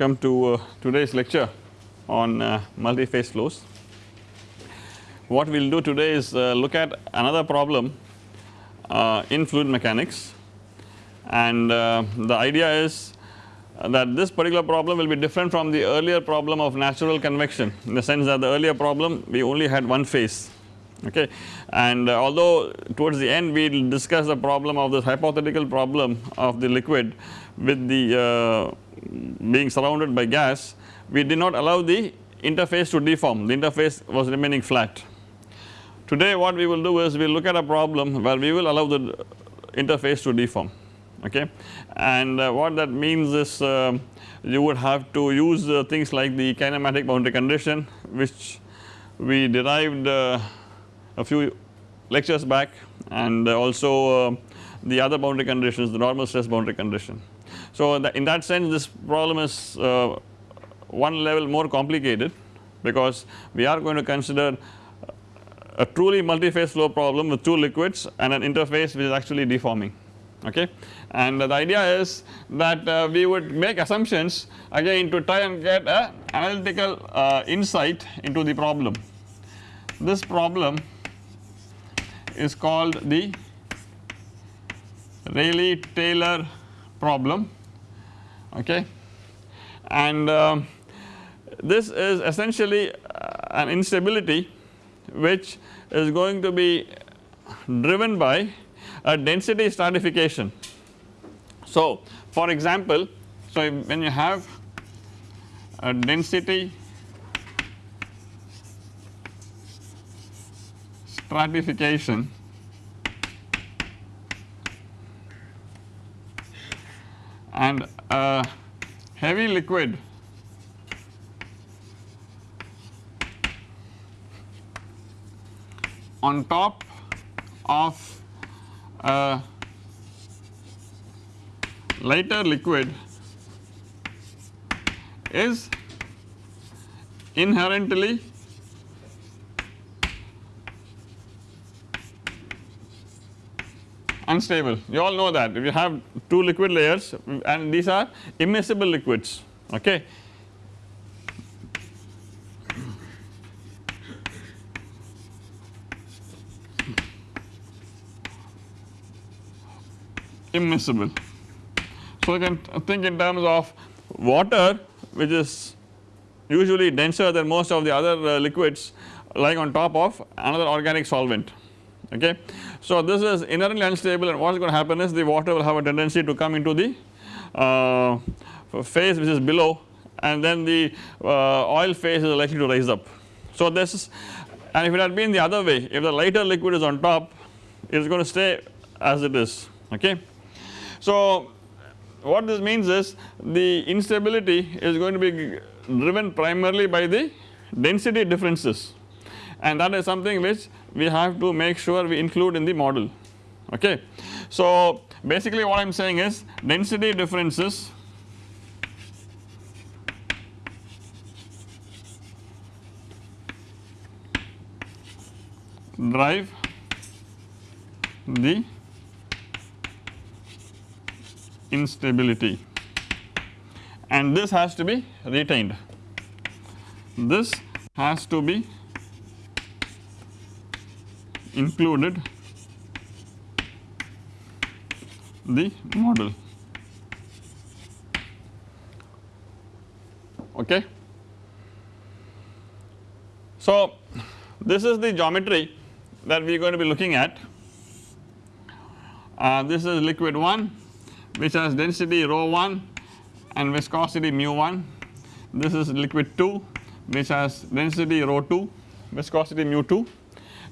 welcome to uh, today's lecture on uh, multi-phase flows. What we will do today is uh, look at another problem uh, in fluid mechanics and uh, the idea is that this particular problem will be different from the earlier problem of natural convection in the sense that the earlier problem we only had one phase okay and uh, although towards the end we will discuss the problem of this hypothetical problem of the liquid with the uh, being surrounded by gas we did not allow the interface to deform the interface was remaining flat. Today what we will do is we will look at a problem where we will allow the interface to deform okay and uh, what that means is uh, you would have to use uh, things like the kinematic boundary condition which we derived uh, a few lectures back and also uh, the other boundary conditions the normal stress boundary condition. So in that sense this problem is uh, one level more complicated because we are going to consider a truly multi-phase flow problem with two liquids and an interface which is actually deforming. Okay? And the idea is that uh, we would make assumptions again to try and get a analytical uh, insight into the problem. This problem is called the Rayleigh-Taylor problem okay and uh, this is essentially uh, an instability which is going to be driven by a density stratification. So for example so when you have a density stratification and a heavy liquid. On top of a lighter liquid is inherently unstable you all know that if you have two liquid layers and these are immiscible liquids okay. immiscible. So you can think in terms of water which is usually denser than most of the other uh, liquids lying on top of another organic solvent okay. So this is inherently unstable and what is going to happen is the water will have a tendency to come into the uh, phase which is below and then the uh, oil phase is likely to rise up. So this is and if it had been the other way if the lighter liquid is on top it is going to stay as it is okay. So what this means is the instability is going to be driven primarily by the density differences and that is something which we have to make sure we include in the model. Okay. So basically what I am saying is density differences drive the instability. And this has to be retained. This has to be included the model. Okay. So this is the geometry that we are going to be looking at. Uh, this is liquid 1 which has density rho 1 and viscosity mu 1 this is liquid 2 which has density rho 2 viscosity mu 2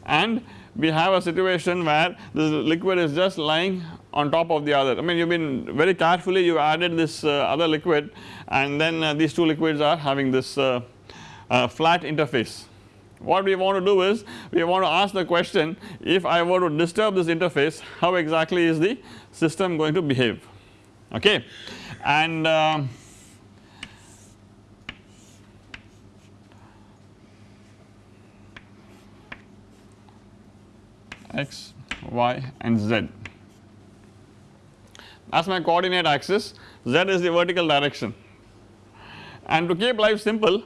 and we have a situation where this liquid is just lying on top of the other. I mean you have been very carefully you added this uh, other liquid and then uh, these two liquids are having this uh, uh, flat interface. What we want to do is we want to ask the question if I were to disturb this interface how exactly is the system going to behave okay and x, y and z. Is my coordinate axis, z is the vertical direction and to keep life simple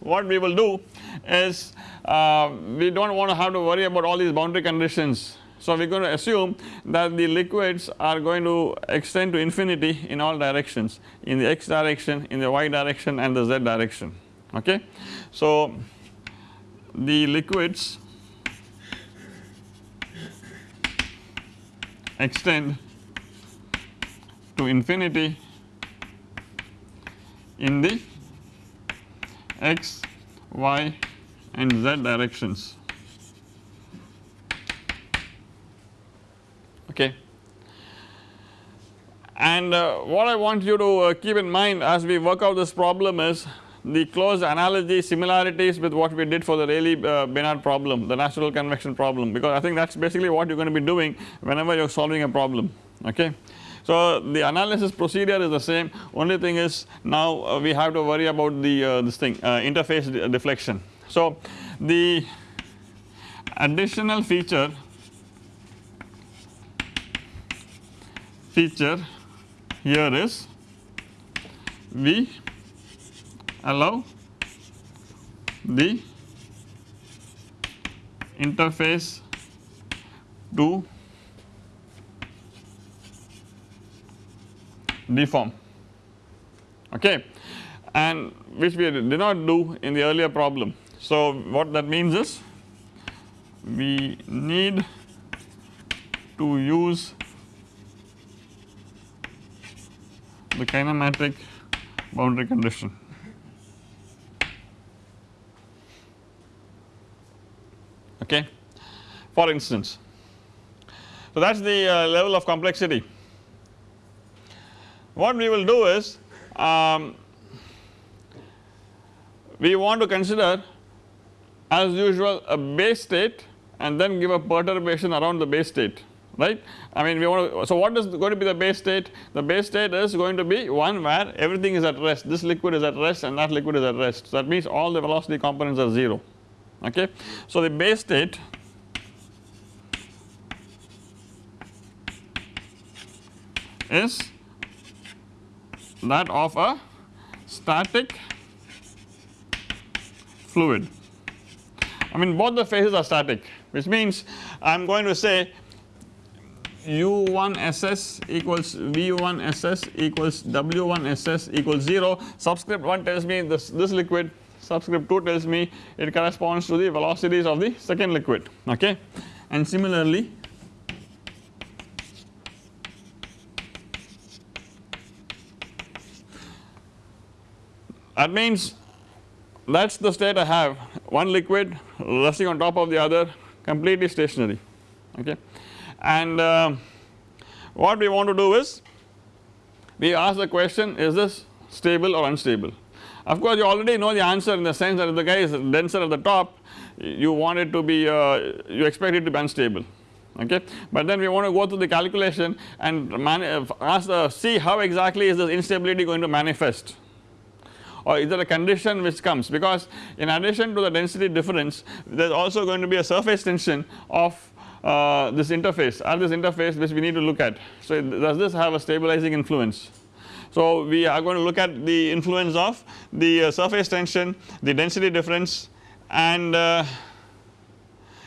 what we will do is uh, we do not want to have to worry about all these boundary conditions. So we are going to assume that the liquids are going to extend to infinity in all directions in the x direction, in the y direction and the z direction okay. So the liquids extend to infinity in the x, y and z directions okay. And uh, what I want you to uh, keep in mind as we work out this problem is the close analogy similarities with what we did for the Rayleigh uh, problem the natural convection problem because I think that is basically what you are going to be doing whenever you are solving a problem okay. So the analysis procedure is the same only thing is now uh, we have to worry about the uh, this thing uh, interface deflection. So the additional feature feature here is we allow the interface to deform okay. And which we did not do in the earlier problem. So what that means is we need to use the kinematic boundary condition okay for instance. So that is the uh, level of complexity. What we will do is um, we want to consider as usual a base state and then give a perturbation around the base state right. I mean we want to so what is going to be the base state the base state is going to be one where everything is at rest this liquid is at rest and that liquid is at rest so that means all the velocity components are 0 okay. So the base state is that of a static fluid. I mean both the phases are static which means I am going to say u1 ss equals v1 ss equals w1 ss equals 0 subscript 1 tells me this, this liquid subscript 2 tells me it corresponds to the velocities of the second liquid okay? And similarly that means that is the state I have. One liquid resting on top of the other completely stationary okay? And uh, what we want to do is we ask the question is this stable or unstable of course you already know the answer in the sense that if the guy is denser at the top you want it to be uh, you expect it to be unstable okay? But then we want to go through the calculation and ask the see how exactly is this instability going to manifest? Or is there a condition which comes? Because in addition to the density difference there is also going to be a surface tension of uh, this interface or this interface which we need to look at. So does this have a stabilizing influence so, we are going to look at the influence of the uh, surface tension, the density difference and uh,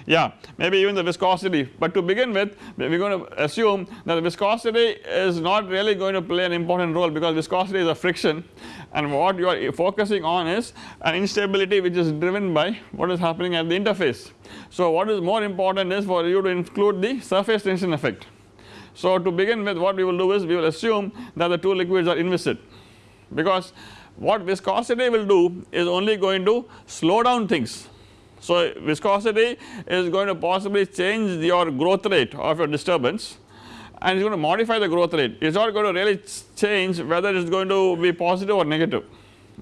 yeah maybe even the viscosity. But to begin with we are going to assume that the viscosity is not really going to play an important role because viscosity is a friction. And what you are focusing on is an instability which is driven by what is happening at the interface. So what is more important is for you to include the surface tension effect so to begin with what we will do is we will assume that the two liquids are inviscid. Because what viscosity will do is only going to slow down things. So viscosity is going to possibly change your growth rate of your disturbance and it is going to modify the growth rate. It is not going to really change whether it is going to be positive or negative.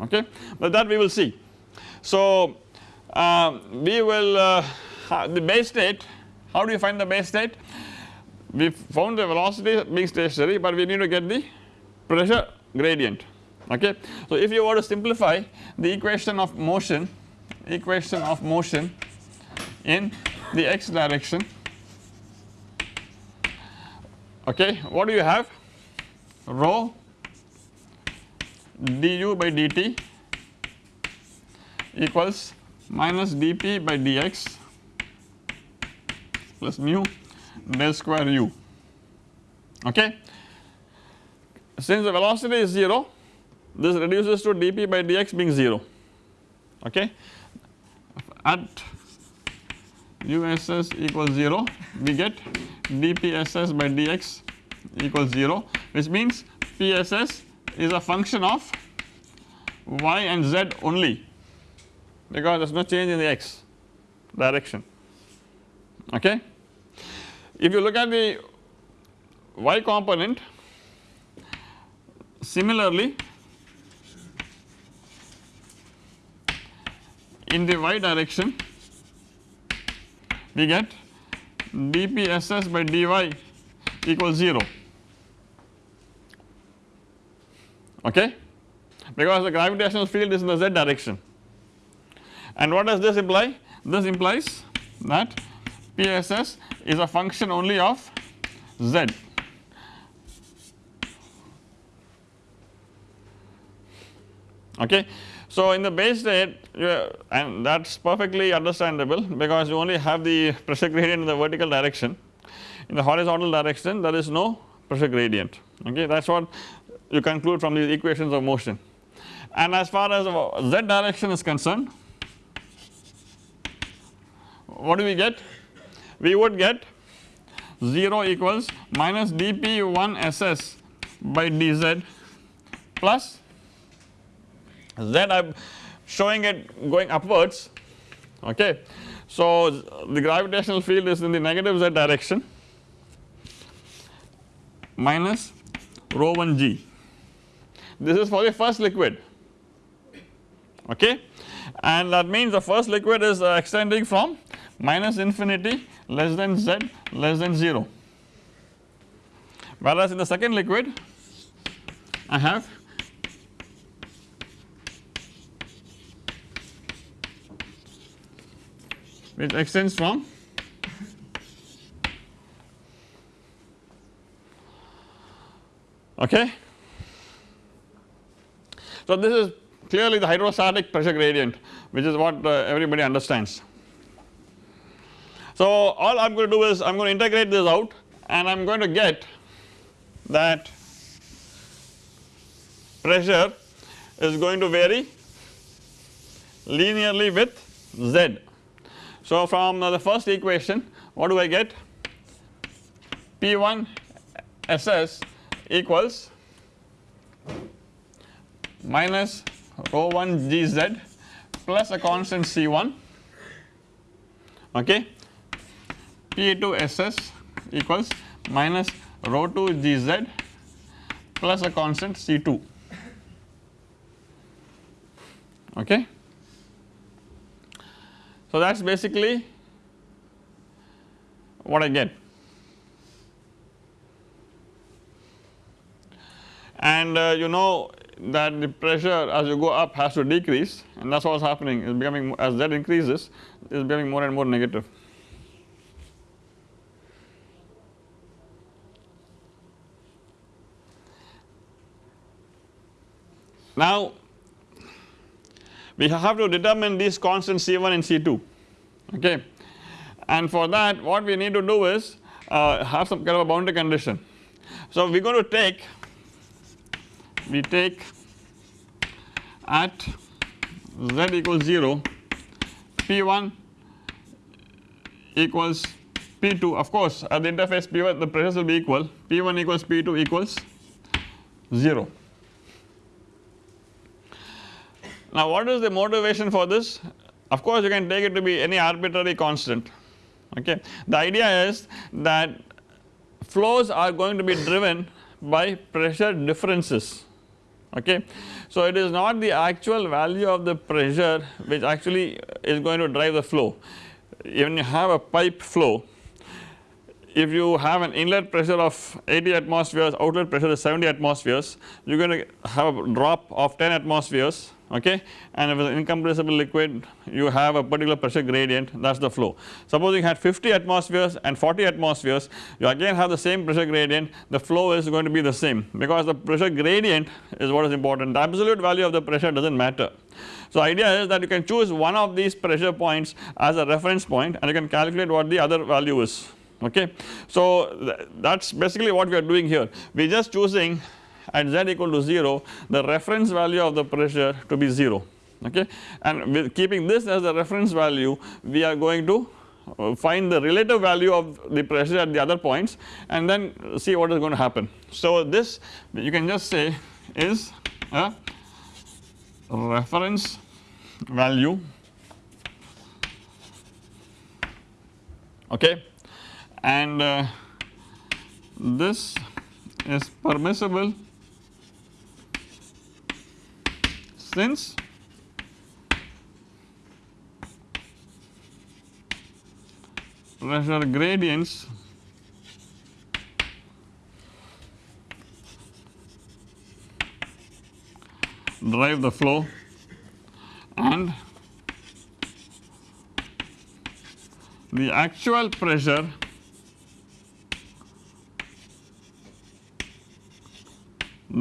Okay? But that we will see. So uh, we will uh, the base state how do you find the base state we found the velocity being stationary but we need to get the pressure gradient okay. So if you were to simplify the equation of motion equation of motion in the x direction okay what do you have rho du by dt equals minus dp by dx plus mu del square u okay. Since the velocity is 0 this reduces to dp by dx being 0 okay at uss equals 0 we get dpss by dx equals 0 which means pss is a function of y and z only because there is no change in the x direction okay. If you look at the y component similarly in the y direction we get dpss by dy equals 0 okay? Because the gravitational field is in the z direction. And what does this imply? This implies that PSS is a function only of z. Okay? So, in the base state and that is perfectly understandable because you only have the pressure gradient in the vertical direction. In the horizontal direction there is no pressure gradient. Okay? That is what you conclude from these equations of motion. And as far as z direction is concerned what do we get? We would get 0 equals minus dp1 ss by dz plus z. I am showing it going upwards. Okay. So the gravitational field is in the negative z direction minus rho 1 g. This is for the first liquid. Okay. And that means the first liquid is uh, extending from minus infinity less than z less than 0 whereas in the second liquid I have which extends from okay. So this is clearly the hydrostatic pressure gradient which is what uh, everybody understands. So all I am going to do is I am going to integrate this out and I am going to get that pressure is going to vary linearly with z. So from the first equation what do I get? P1 SS equals minus rho 1 GZ plus a constant C1 okay P2 SS equals minus rho 2 GZ plus a constant C2 okay? So that is basically what I get. And uh, you know that the pressure as you go up has to decrease and that is what is happening. Is becoming as that increases is becoming more and more negative. Now we have to determine these constants C1 and C2 okay? And for that what we need to do is uh, have some kind of a boundary condition. So we are going to take we take at z equals 0 P1 equals P2 of course at the interface P1 the pressures will be equal P1 equals P2 equals 0 Now what is the motivation for this? Of course you can take it to be any arbitrary constant okay. The idea is that flows are going to be driven by pressure differences okay. So it is not the actual value of the pressure which actually is going to drive the flow. When you have a pipe flow if you have an inlet pressure of 80 atmospheres outlet pressure is 70 atmospheres you are going to have a drop of 10 atmospheres okay and if it is an incompressible liquid you have a particular pressure gradient that is the flow. Suppose you had 50 atmospheres and 40 atmospheres you again have the same pressure gradient the flow is going to be the same because the pressure gradient is what is important the absolute value of the pressure does not matter. So idea is that you can choose one of these pressure points as a reference point and you can calculate what the other value is okay. So th that is basically what we are doing here we are just choosing at z equal to 0 the reference value of the pressure to be 0 okay and with keeping this as the reference value we are going to uh, find the relative value of the pressure at the other points and then see what is going to happen. So this you can just say is a reference value okay and uh, this is permissible since pressure gradients drive the flow and the actual pressure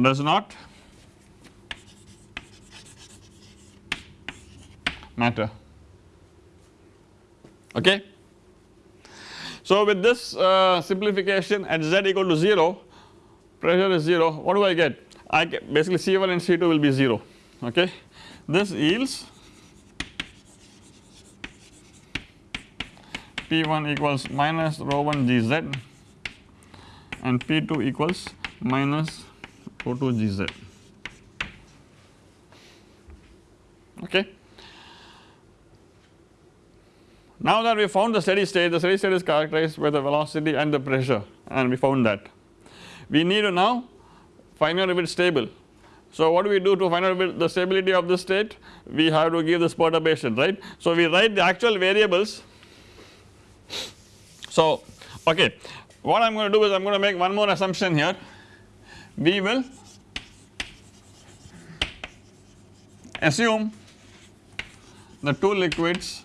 does not matter okay. So with this uh, simplification at z equal to 0 pressure is 0 what do I get I get basically C1 and C2 will be 0 okay. This yields P1 equals minus rho 1 Gz and P2 equals minus rho 2 Gz okay. Now that we found the steady state, the steady state is characterized by the velocity and the pressure and we found that. We need to now find out if it is stable. So what do we do to find out the stability of the state? We have to give this perturbation right. So we write the actual variables. So okay what I am going to do is I am going to make one more assumption here. We will assume the two liquids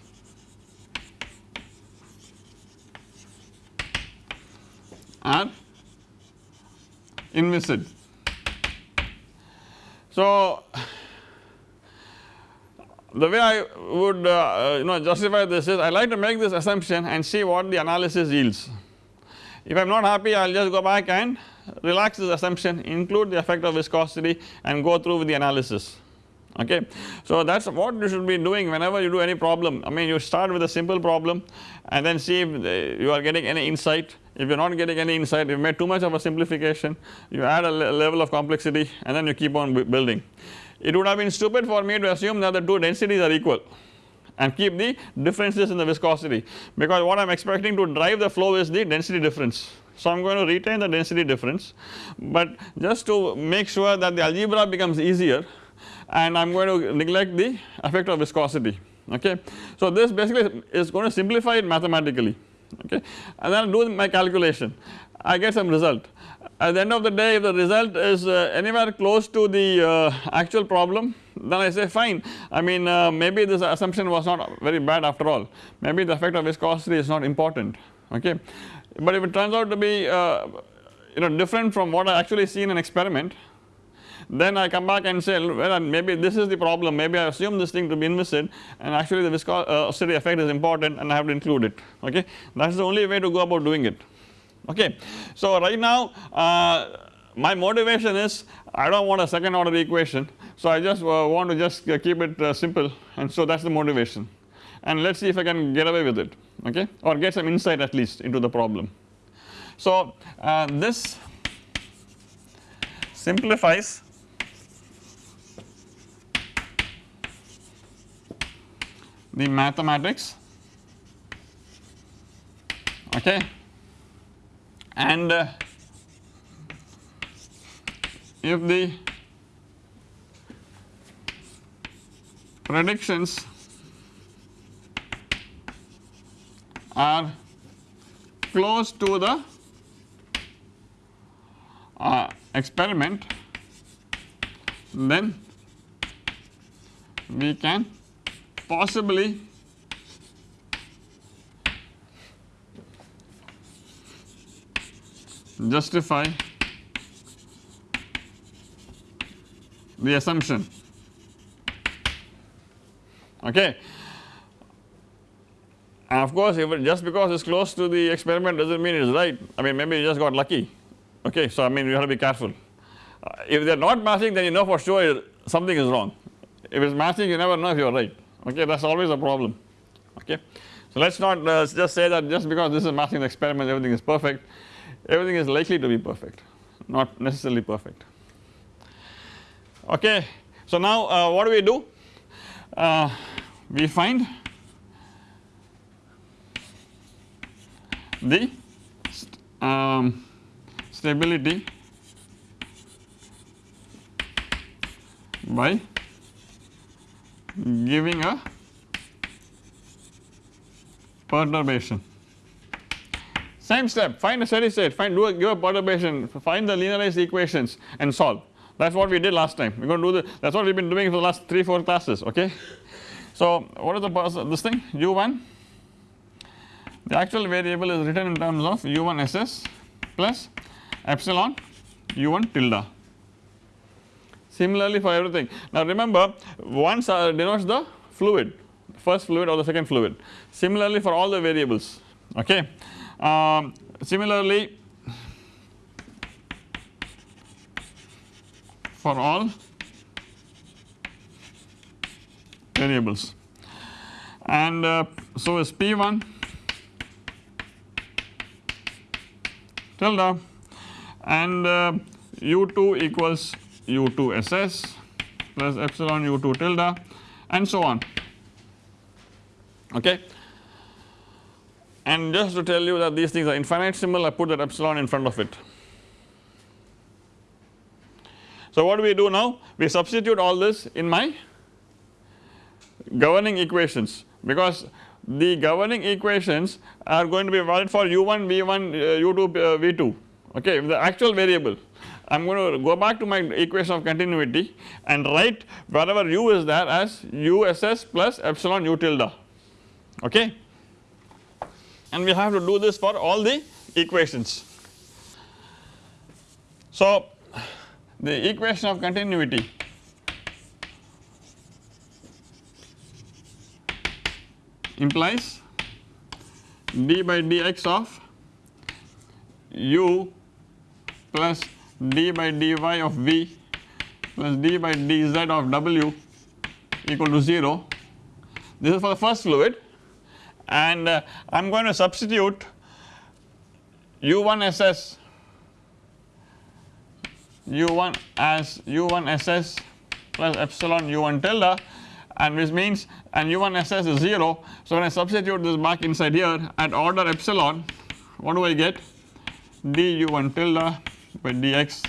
are inviscid. So the way I would uh, you know justify this is I like to make this assumption and see what the analysis yields. If I am not happy I will just go back and relax this assumption include the effect of viscosity and go through with the analysis okay. So that is what you should be doing whenever you do any problem I mean you start with a simple problem and then see if you are getting any insight if you are not getting any insight you made too much of a simplification you add a level of complexity and then you keep on building. It would have been stupid for me to assume that the two densities are equal and keep the differences in the viscosity because what I am expecting to drive the flow is the density difference. So I am going to retain the density difference but just to make sure that the algebra becomes easier and I am going to neglect the effect of viscosity okay. So this basically is going to simplify it mathematically okay? And then I do my calculation. I get some result. At the end of the day if the result is uh, anywhere close to the uh, actual problem then I say fine. I mean uh, maybe this assumption was not very bad after all. Maybe the effect of viscosity is not important. Okay. But if it turns out to be uh, you know different from what I actually see in an experiment then I come back and say well maybe this is the problem. Maybe I assume this thing to be inviscid and actually the viscosity effect is important and I have to include it. Okay? That is the only way to go about doing it. Okay. So right now uh, my motivation is I do not want a second order equation. So I just uh, want to just uh, keep it uh, simple and so that is the motivation. And let us see if I can get away with it. Okay? Or get some insight at least into the problem. So uh, this simplifies the mathematics. Okay. And uh, if the predictions are close to the uh, experiment then we can possibly. Justify. The assumption. Okay. And of course just because it is close to the experiment does not mean it is right. I mean maybe you just got lucky. Okay so I mean you have to be careful. Uh, if they are not matching then you know for sure something is wrong. If it is matching you never know if you are right okay that is always a problem okay. So let us not uh, just say that just because this is a the experiment everything is perfect everything is likely to be perfect not necessarily perfect okay. So now uh, what do we do uh, we find the st um, stability by giving a perturbation. Same step. Find a steady state. Find do a give a perturbation. Find the linearized equations and solve. That is what we did last time. We are going to do the that is what we have been doing for the last 3 4 classes okay. So what is the this thing? U1 the actual variable is written in terms of u1 ss plus epsilon u1 tilde similarly for everything. Now remember once uh, denotes the fluid first fluid or the second fluid similarly for all the variables okay. Um, similarly for all variables and uh, so is P1 tilde and uh, U2 equals U2 SS plus epsilon U2 tilde and so on okay. And just to tell you that these things are infinitesimal I put that epsilon in front of it. So what do we do now? We substitute all this in my governing equations because the governing equations are going to be valid for u1 v1 uh, u2 uh, v2 okay the actual variable I am going to go back to my equation of continuity and write wherever u is there as uss plus epsilon u tilde. Okay? And we have to do this for all the equations. So the equation of continuity. Implies d by dx of u plus d by dy of v plus d by dz of w equal to 0 this is for the first fluid. And uh, I am going to substitute u1 ss u1 as u1 ss plus epsilon u1 tilde. And which means and u1 ss is 0. So when I substitute this back inside here at order epsilon what do I get? D u1 tilde by dx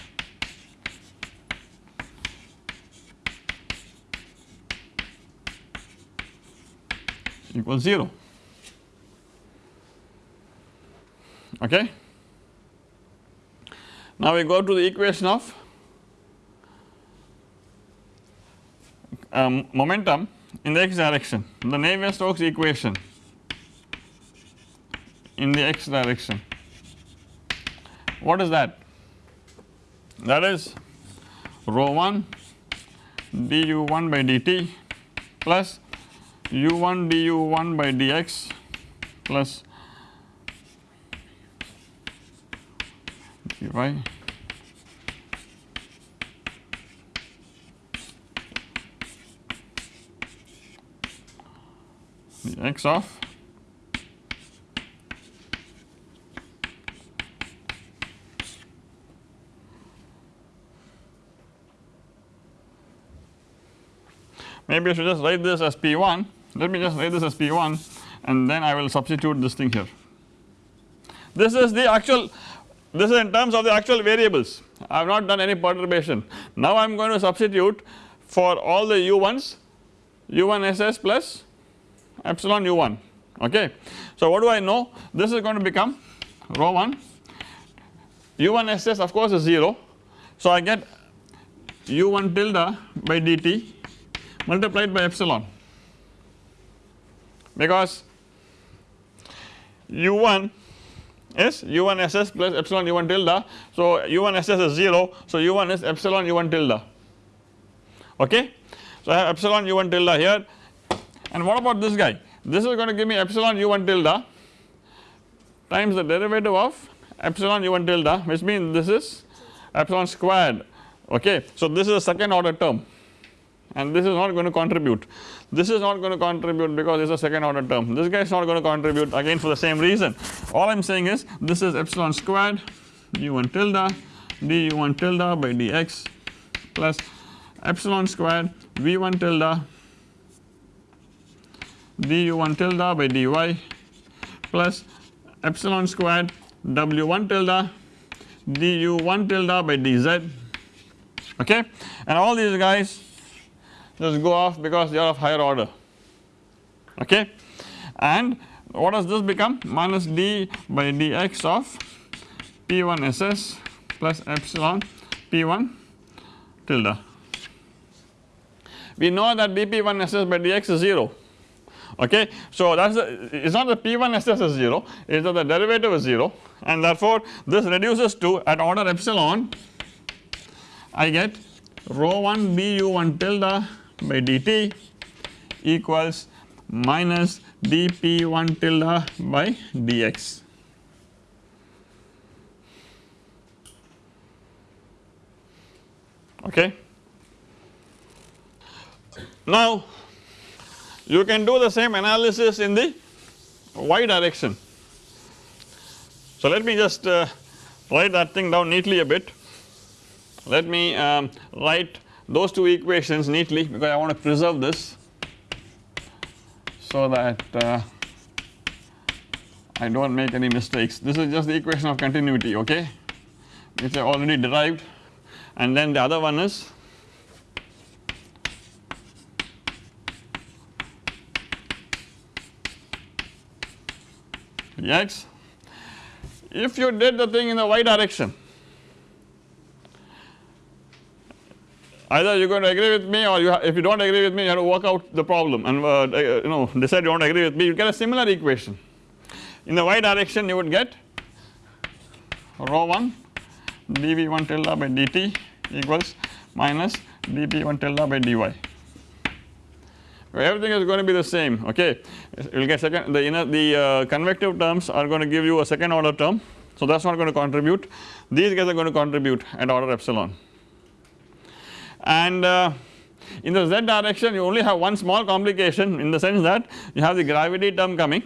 equals 0 okay. Now we go to the equation of um, momentum in the x direction. The Navier-Stokes equation in the x direction. What is that that is rho 1 du1 by dt plus u1 du1 by dx plus dy. The x of maybe I should just write this as P1 let me just write this as P1 and then I will substitute this thing here. This is the actual this is in terms of the actual variables I have not done any perturbation. Now I am going to substitute for all the u1s u1 ss plus epsilon u1 okay. So what do I know this is going to become rho 1 u1 ss of course is 0 so I get u1 tilde by dt multiplied by epsilon. Because u1 is u1 ss plus epsilon u1 tilde. So u1 ss is 0 so u1 is epsilon u1 tilde. Okay. So I have epsilon u1 tilde here. And what about this guy? This is going to give me epsilon u1 tilde times the derivative of epsilon u1 tilde which means this is epsilon squared. Okay. So this is a second order term and this is not going to contribute. This is not going to contribute because it is a second order term. This guy is not going to contribute again for the same reason. All I am saying is this is epsilon squared u1 tilde du1 tilde by dx plus epsilon squared v1 tilde du1 tilde by dy plus epsilon squared w1 tilde du1 tilde by dz. Okay? And all these guys just go off because they are of higher order okay and what does this become minus d by dx of p1 ss plus epsilon p1 tilde. We know that dp1 ss by dx is 0 okay. So that is it is not the p1 ss is 0 it is that the derivative is 0 and therefore this reduces to at order epsilon I get rho 1 du1 tilde by dt equals minus dp1 tilde by dx. Okay. Now you can do the same analysis in the y direction. So let me just uh, write that thing down neatly a bit. Let me um, write those two equations neatly because I want to preserve this so that uh, I do not make any mistakes. This is just the equation of continuity okay which I already derived and then the other one is x. If you did the thing in the y direction either you are going to agree with me or you if you do not agree with me you have to work out the problem. And uh, uh you know decide you do not agree with me you get a similar equation. In the y direction you would get rho 1 dv1 tilde by dt equals minus dp1 tilde by dy. Everything is going to be the same okay? You will get second the inner the uh, convective terms are going to give you a second order term. So that is not going to contribute. These guys are going to contribute at order epsilon and uh, in the z direction you only have one small complication in the sense that you have the gravity term coming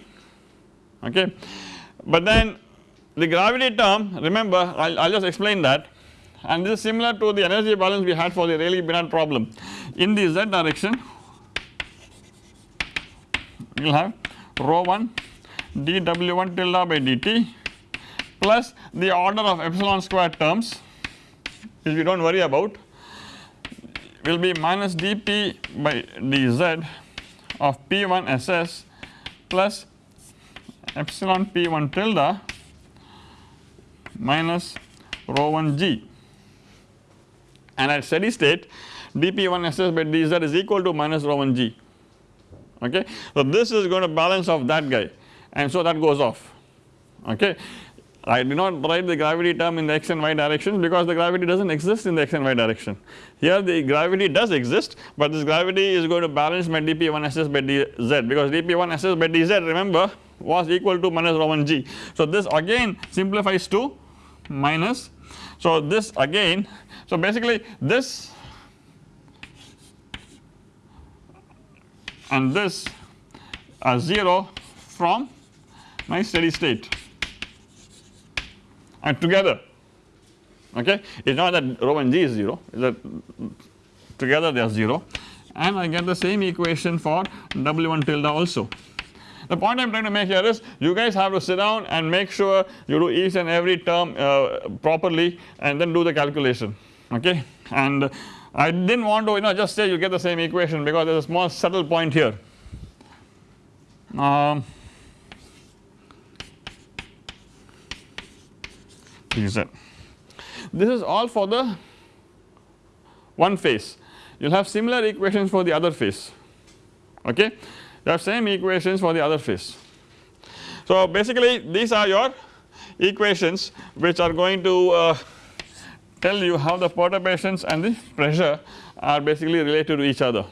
okay? But then the gravity term remember I will just explain that. And this is similar to the energy balance we had for the Rayleigh Benard problem. In the z direction we will have rho 1 dw1 tilde by dt plus the order of epsilon square terms which we do not worry about will be minus dp by dz of p1 ss plus epsilon p1 tilde minus rho 1 g and at steady state dp1 ss by dz is equal to minus rho 1 g okay. So this is going to balance off that guy and so that goes off okay. I did not write the gravity term in the x and y direction because the gravity does not exist in the x and y direction. Here the gravity does exist but this gravity is going to balance my dp1 ss by dz because dp1 ss by dz remember was equal to minus rho 1 g. So this again simplifies to minus so this again so basically this and this are 0 from my steady state and together okay it is not that rho and g is 0 it is that together they are 0 and I get the same equation for W1 tilde also. The point I am trying to make here is you guys have to sit down and make sure you do each and every term uh, properly and then do the calculation okay and I did not want to you know just say you get the same equation because there is a small subtle point here. Um, This is all for the one phase. You will have similar equations for the other phase. Okay? You have same equations for the other phase. So basically these are your equations which are going to uh, tell you how the perturbations and the pressure are basically related to each other.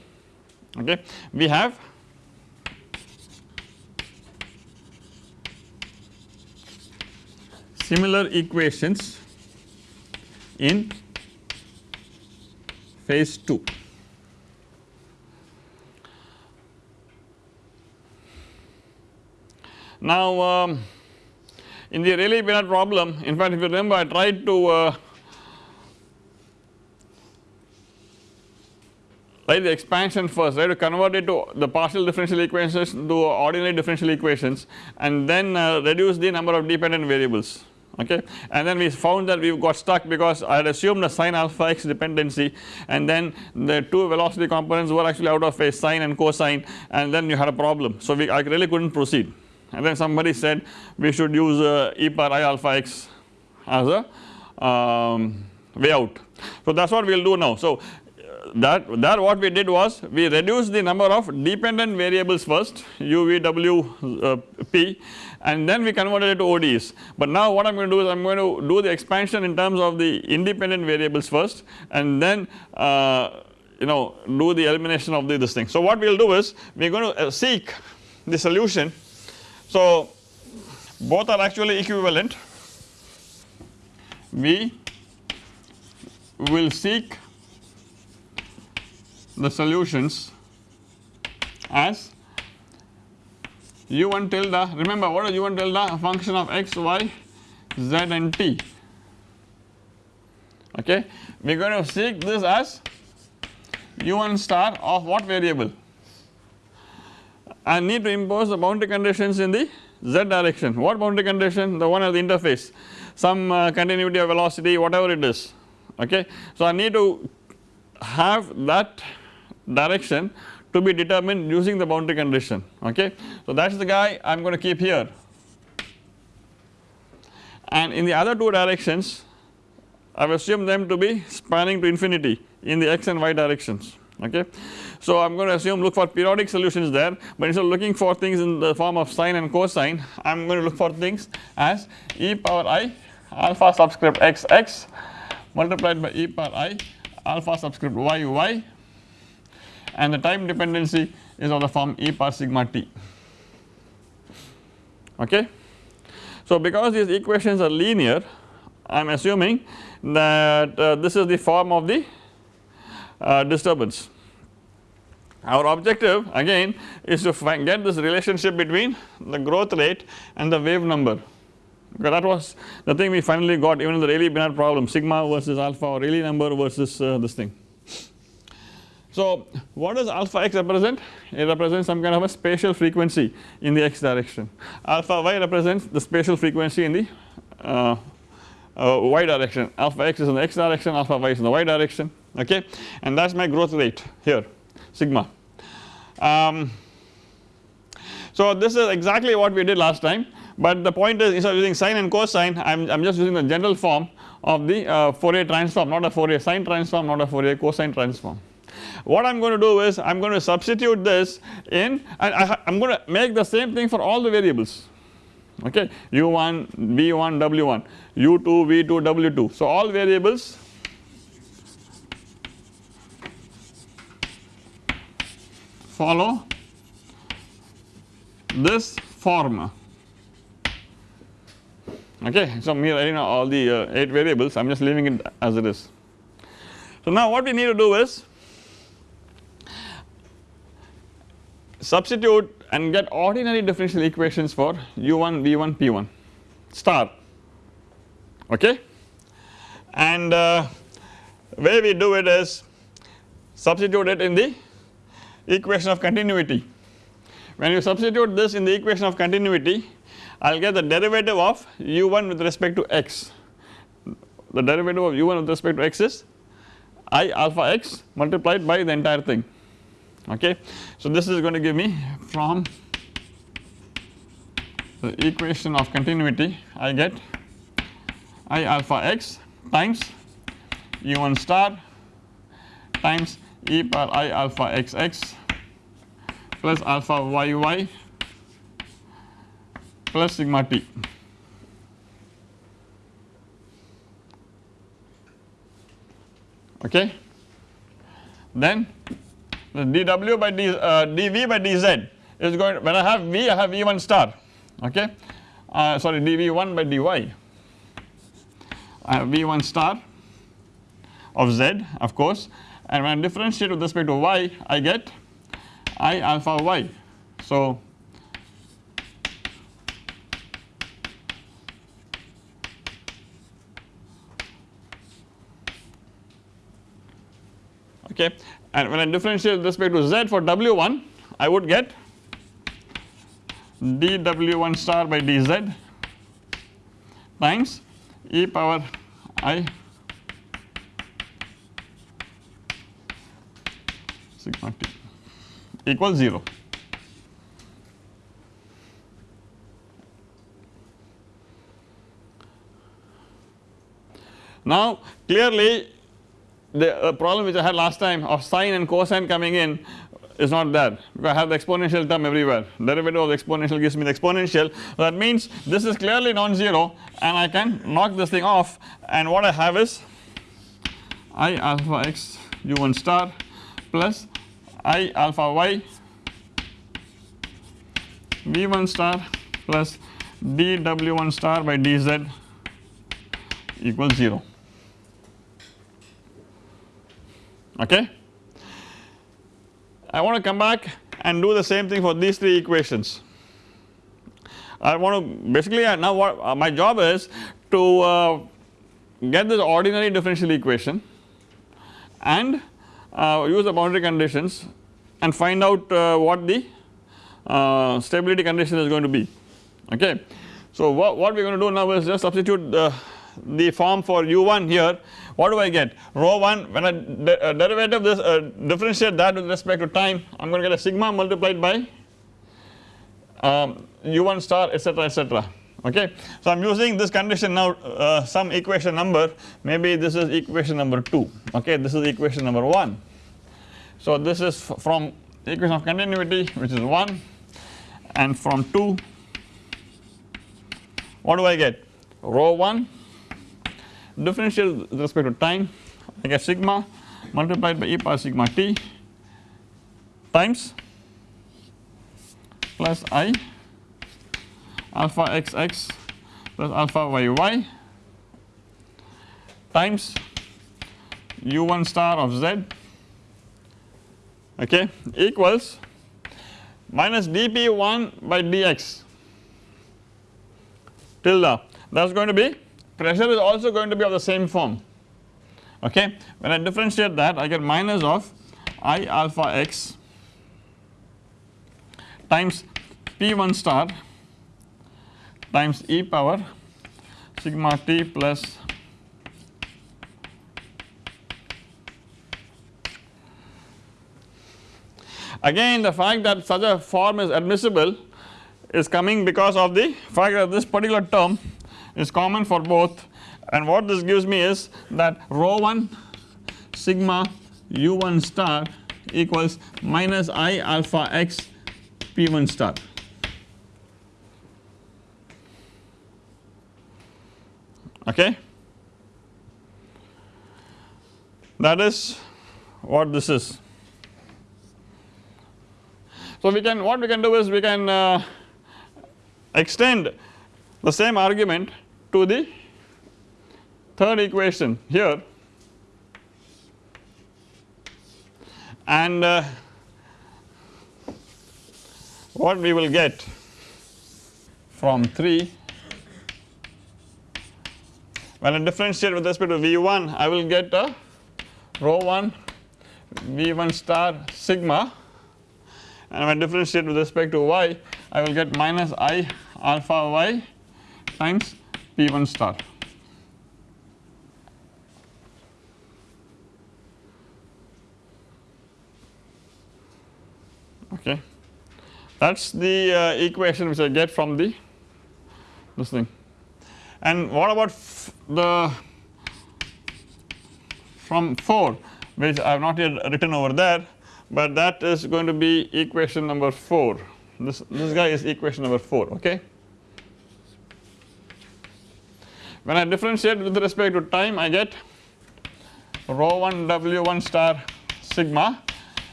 Okay. We have similar equations in phase 2. Now um, in the Rayleigh-Benard problem in fact if you remember I tried to uh, write the expansion first right to convert it to the partial differential equations to ordinary differential equations and then uh, reduce the number of dependent variables okay and then we found that we got stuck because I had assumed a sine alpha x dependency and then the two velocity components were actually out of phase sine and cosine and then you had a problem so we I really could not proceed and then somebody said we should use uh, e power i alpha x as a um, way out. So that is what we will do now. So that that what we did was we reduced the number of dependent variables first u v w uh, p and then we converted it to ODEs. But now what I am going to do is I am going to do the expansion in terms of the independent variables first and then uh, you know do the elimination of the, this thing. So what we will do is we are going to uh, seek the solution so, both are actually equivalent we will seek the solutions as u1 tilde remember what is u1 tilde a function of x y z and t okay we are going to seek this as u1 star of what variable and need to impose the boundary conditions in the z direction. What boundary condition? The one at the interface, some uh, continuity of velocity whatever it is okay. So I need to have that direction to be determined using the boundary condition okay. So that is the guy I am going to keep here and in the other two directions I have assumed them to be spanning to infinity in the x and y directions okay. So I am going to assume look for periodic solutions there but instead of looking for things in the form of sine and cosine I am going to look for things as e power i alpha subscript x x multiplied by e power i alpha subscript y y and the time dependency is of the form e power sigma t okay. So because these equations are linear I am assuming that uh, this is the form of the uh, disturbance our objective again is to get this relationship between the growth rate and the wave number because that was the thing we finally got even in the Rayleigh-Benard problem sigma versus alpha or Rayleigh number versus uh, this thing. So what does alpha x represent? It represents some kind of a spatial frequency in the x direction. Alpha y represents the spatial frequency in the uh, uh, y direction. Alpha x is in the x direction, alpha y is in the y direction okay and that is my growth rate here sigma. Um, so this is exactly what we did last time but the point is instead of using sine and cosine I am, just using the general form of the uh, Fourier transform not a Fourier sine transform not a Fourier cosine transform. What I am going to do is I am going to substitute this in and I am going to make the same thing for all the variables. Okay? U1 v1 w1 u2 v2 w2 so all variables follow this form okay. So me writing all the uh, 8 variables. I am just leaving it as it is. So now what we need to do is substitute and get ordinary differential equations for u1 v1 p1 star okay and uh, way we do it is substitute it in the equation of continuity. When you substitute this in the equation of continuity I will get the derivative of u1 with respect to x. The derivative of u1 with respect to x is i alpha x multiplied by the entire thing okay. So this is going to give me from the equation of continuity I get i alpha x times u1 star times e power i alpha x x plus alpha y y plus sigma t. Okay. Then the dw by d, uh, dv by dz is going when I have v I have v1 star. Okay? Uh, sorry dv1 by dy I have V1 star of Z of course. And when I differentiate with respect to y I get I alpha y. So okay and when I differentiate with respect to z for w1 I would get dw1 star by dz times e power i sigma t equals 0. Now clearly the uh, problem which I had last time of sine and cosine coming in is not there because I have the exponential term everywhere. Derivative of the exponential gives me the exponential. That means this is clearly non-zero and I can knock this thing off. And what I have is i alpha x u1 star plus i alpha y v1 star plus dw1 star by dz equals 0 okay. I want to come back and do the same thing for these three equations. I want to basically now what uh, my job is to uh, get this ordinary differential equation and uh, use the boundary conditions and find out what the stability condition is going to be okay. So what, we are going to do now is just substitute the, the form for u1 here what do I get? Rho 1 when I de uh, derivative this uh, differentiate that with respect to time I am going to get a sigma multiplied by um, u1 star etc etc okay. So I am using this condition now uh, some equation number. Maybe this is equation number 2 okay? This is equation number 1. So this is from equation of continuity which is 1 and from 2 what do I get? Rho 1 differential with respect to time I get sigma multiplied by e power sigma t times plus i alpha xx plus alpha yy times u1 star of z okay equals minus dp1 by dx. Tilde that is going to be pressure is also going to be of the same form okay. When I differentiate that I get minus of I alpha x times P1 star times e power sigma t plus again the fact that such a form is admissible is coming because of the fact that this particular term is common for both and what this gives me is that rho 1 sigma u1 star equals minus i alpha x p1 star. Okay. That is what this is. So we can what we can do is we can uh, extend the same argument to the third equation here. And uh, what we will get from 3 when I differentiate with respect to V1 I will get a rho 1 V1 star sigma. And when I differentiate with respect to y I will get minus i alpha y times P1 star. Okay, that is the uh, equation which I get from the this thing. And what about the from 4 which I have not yet written over there, but that is going to be equation number 4. This this guy is equation number 4. Okay. When I differentiate with respect to time I get rho 1 W1 star sigma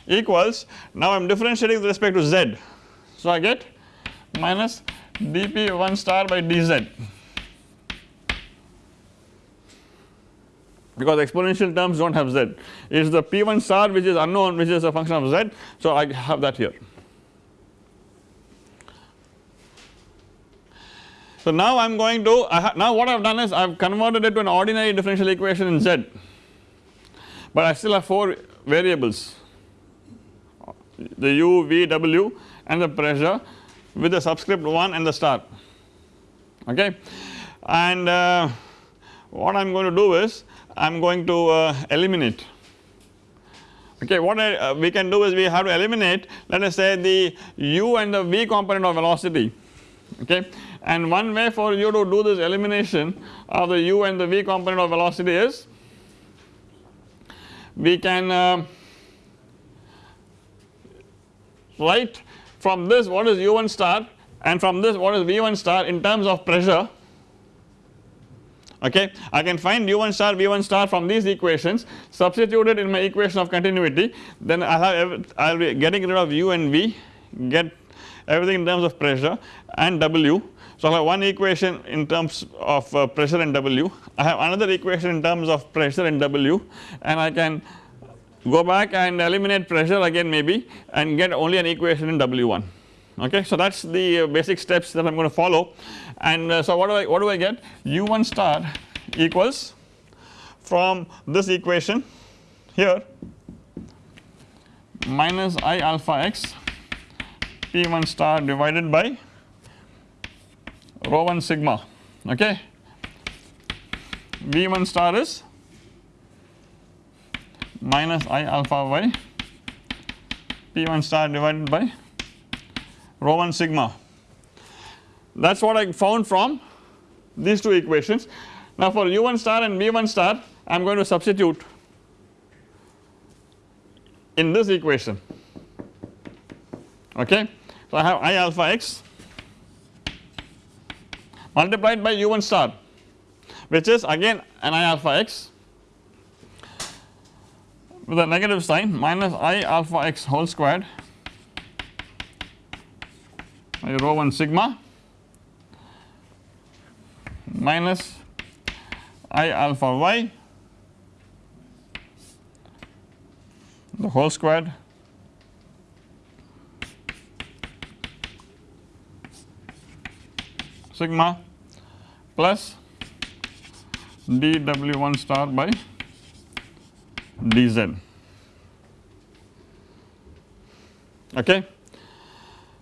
equals now I am differentiating with respect to z. So I get minus dp 1 star by dz because exponential terms do not have z it is the p1 star which is unknown which is a function of z. So, I have that here. So, now I am going to now what I have done is I have converted it to an ordinary differential equation in z, but I still have 4 variables. The u, v, w and the pressure with the subscript 1 and the star. Okay? And uh, what I am going to do is I am going to uh, eliminate. Okay what I, uh, we can do is we have to eliminate let us say the u and the v component of velocity. Okay and one way for you to do this elimination of the u and the v component of velocity is we can uh, write from this what is u1 star and from this what is v1 star in terms of pressure okay. I can find u1 star v1 star from these equations substitute it in my equation of continuity then I have I will be getting rid of u and v get everything in terms of pressure and w. So I have one equation in terms of uh, pressure and w. I have another equation in terms of pressure and w and I can go back and eliminate pressure again maybe and get only an equation in W1 okay. So that is the uh, basic steps that I am going to follow. And uh, so what do I what do I get? U1 star equals from this equation here minus I alpha x P1 star divided by rho 1 sigma okay V1 star is minus i alpha y p1 star divided by rho 1 sigma that is what I found from these two equations. Now for u1 star and v1 star I am going to substitute in this equation okay. So I have i alpha x multiplied by u1 star which is again an i alpha x with a negative sign minus i alpha x whole squared by rho 1 sigma minus i alpha y the whole squared sigma plus dw1 star by dz okay.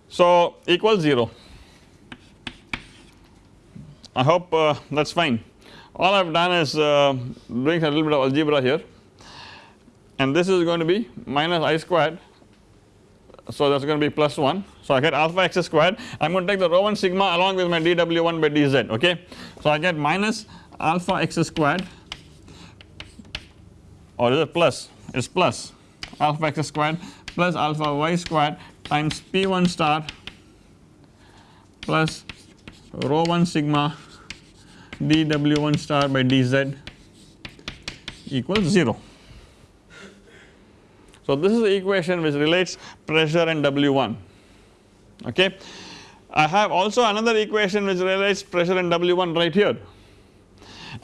So equals 0 I hope uh, that is fine. All I have done is uh, doing a little bit of algebra here. And this is going to be minus i squared so that is going to be plus 1 so I get alpha x squared I am going to take the rho 1 sigma along with my dw1 by dz okay. So I get minus alpha x squared or is it plus it is plus alpha x squared plus alpha y squared times p1 star plus rho 1 sigma dw1 star by dz equals 0. So this is the equation which relates pressure and W1 okay. I have also another equation which relates pressure and W1 right here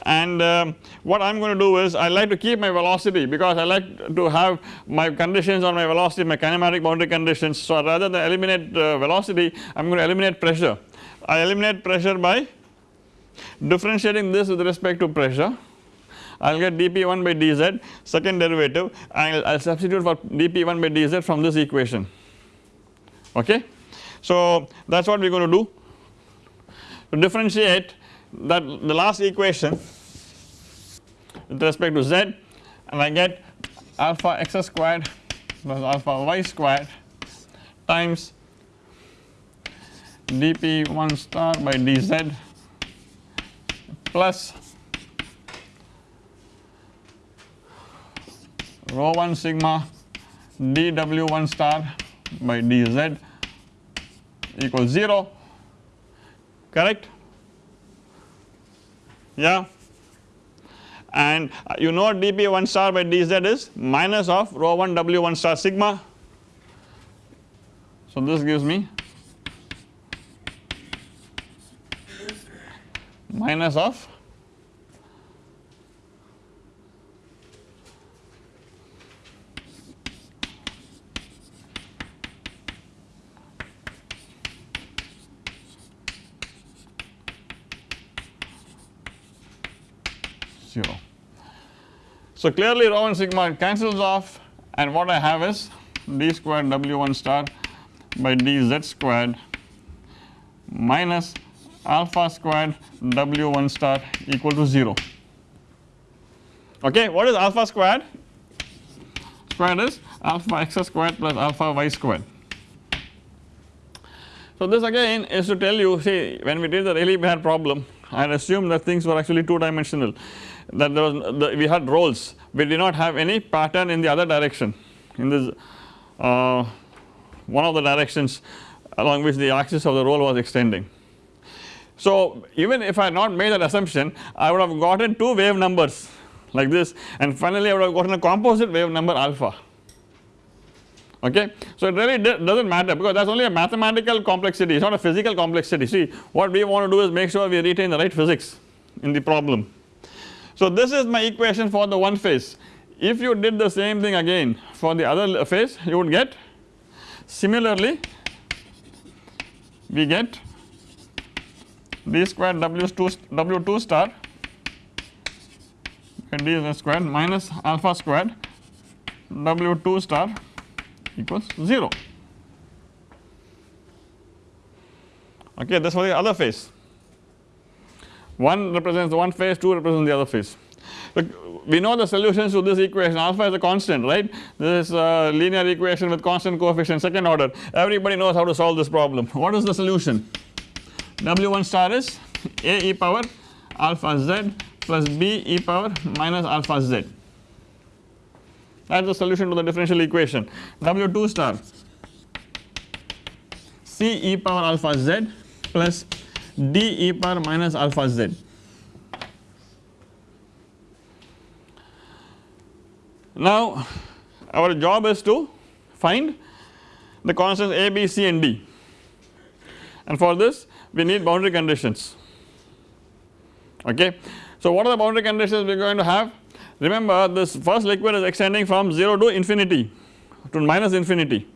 and um, what I am going to do is I like to keep my velocity because I like to have my conditions on my velocity my kinematic boundary conditions. So rather than eliminate uh, velocity I am going to eliminate pressure. I eliminate pressure by differentiating this with respect to pressure I will get dp1 by dz second derivative I will substitute for dp1 by dz from this equation okay. So that is what we are going to do to differentiate that the last equation with respect to z and I get alpha x squared plus alpha y squared times dp1 star by dz plus rho 1 sigma dw1 star by dz equals 0 correct? Yeah. And uh, you know dp 1 star by dz is? Minus of rho 1 w 1 star sigma. So this gives me minus of 0. So clearly rho and sigma cancels off and what I have is d squared w1 star by dz squared minus alpha squared w1 star equal to 0. Okay, what is alpha squared? Squared is alpha x squared plus alpha y squared. So this again is to tell you see when we did the Rayleigh Benard problem had assumed that things were actually 2 dimensional that there was the, we had rolls we did not have any pattern in the other direction in this uh, one of the directions along which the axis of the roll was extending. So even if I had not made that assumption I would have gotten 2 wave numbers like this and finally I would have gotten a composite wave number alpha okay. So it really does not matter because that is only a mathematical complexity it is not a physical complexity see what we want to do is make sure we retain the right physics in the problem. So this is my equation for the one phase if you did the same thing again for the other phase you would get similarly we get d squared w2 w2 star d squared minus alpha squared w2 star equals 0 okay that is for the other phase 1 represents the one phase 2 represents the other phase. Look, we know the solutions to this equation. Alpha is a constant right? This is a linear equation with constant coefficient second order. Everybody knows how to solve this problem. What is the solution? W1 star is a e power alpha z plus b e power minus alpha z that is the solution to the differential equation. W2 star. C e power alpha z plus D e power minus alpha z. Now our job is to find the constants A, B, C and D. And for this we need boundary conditions. Okay. So what are the boundary conditions we are going to have remember this first liquid is extending from 0 to infinity to minus infinity.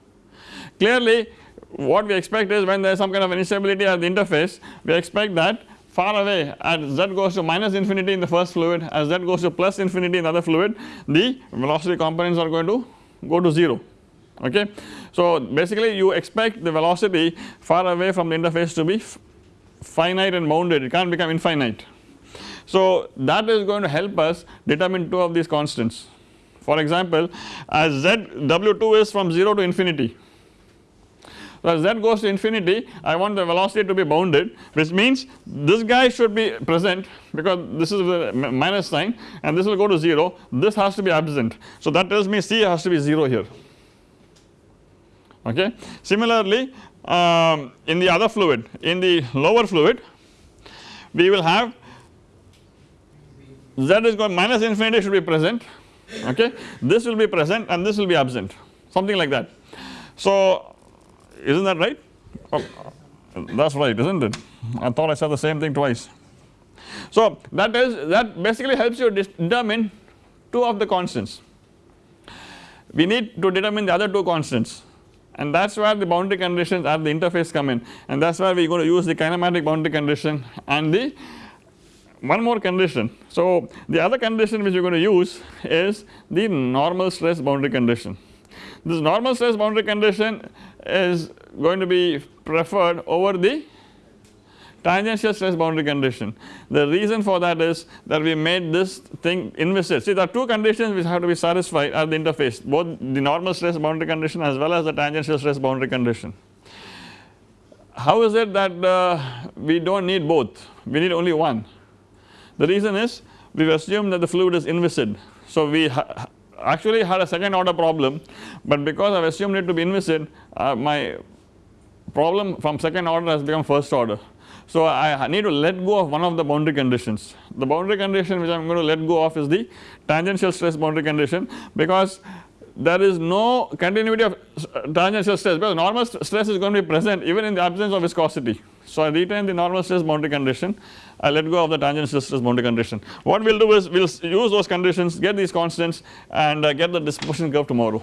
Clearly what we expect is when there is some kind of instability at the interface we expect that far away as z goes to minus infinity in the first fluid as z goes to plus infinity in the other fluid the velocity components are going to go to 0 okay. So basically you expect the velocity far away from the interface to be finite and bounded it can't become infinite so that is going to help us determine 2 of these constants. For example as z w2 is from 0 to infinity so as z goes to infinity I want the velocity to be bounded which means this guy should be present because this is the minus sign and this will go to 0 this has to be absent. So that tells me C has to be 0 here okay. Similarly um, in the other fluid in the lower fluid we will have z is going minus infinity should be present okay? This will be present and this will be absent something like that. So is not that right? Oh, that is right is not it? I thought I said the same thing twice. So that is that basically helps you determine 2 of the constants. We need to determine the other 2 constants. And that is where the boundary conditions at the interface come in. And that is where we are going to use the kinematic boundary condition and the one more condition. So the other condition which we are going to use is the normal stress boundary condition. This normal stress boundary condition is going to be preferred over the tangential stress boundary condition. The reason for that is that we made this thing inviscid. See there are two conditions which have to be satisfied at the interface both the normal stress boundary condition as well as the tangential stress boundary condition. How is it that uh, we do not need both we need only one the reason is we have assumed that the fluid is inviscid. So we ha actually had a second order problem but because I have assumed it to be inviscid uh, my problem from second order has become first order. So I need to let go of one of the boundary conditions. The boundary condition which I am going to let go of is the tangential stress boundary condition because there is no continuity of tangential stress because normal stress is going to be present even in the absence of viscosity. So I retain the normal stress boundary condition I let go of the tangential stress boundary condition. What we will do is we will use those conditions get these constants and uh, get the dispersion curve tomorrow.